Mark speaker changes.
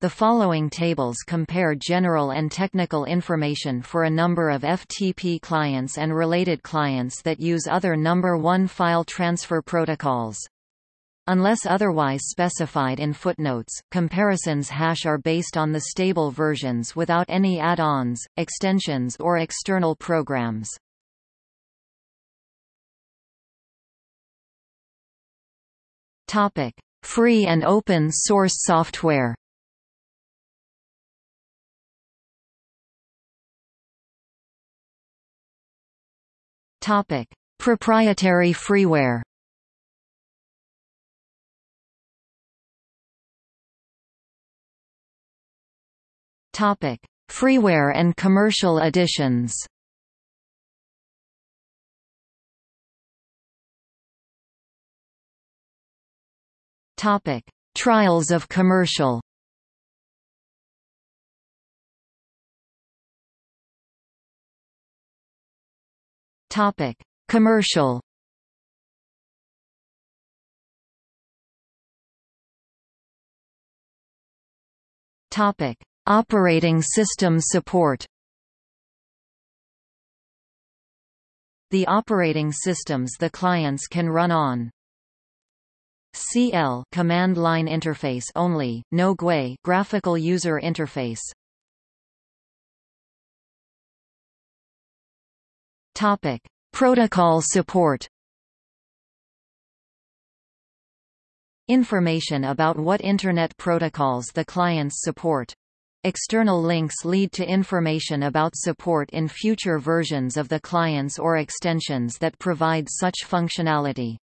Speaker 1: The following tables compare general and technical information for a number of FTP clients and related clients that use other number 1 file transfer protocols. Unless otherwise specified in footnotes, comparisons hash are based on the stable versions without any add-ons, extensions or external programs. Topic: Free and open source software. Topic: Proprietary freeware. Topic: Freeware and commercial editions. Topic: Trials of commercial. Topic: Commercial. Topic: Operating system support. The operating systems the clients can run on CLI command line interface only, no GUI graphical user interface. Topic: Protocol support. Information about what Internet protocols the clients support. External links lead to information about support in future versions of the clients or extensions that provide such functionality.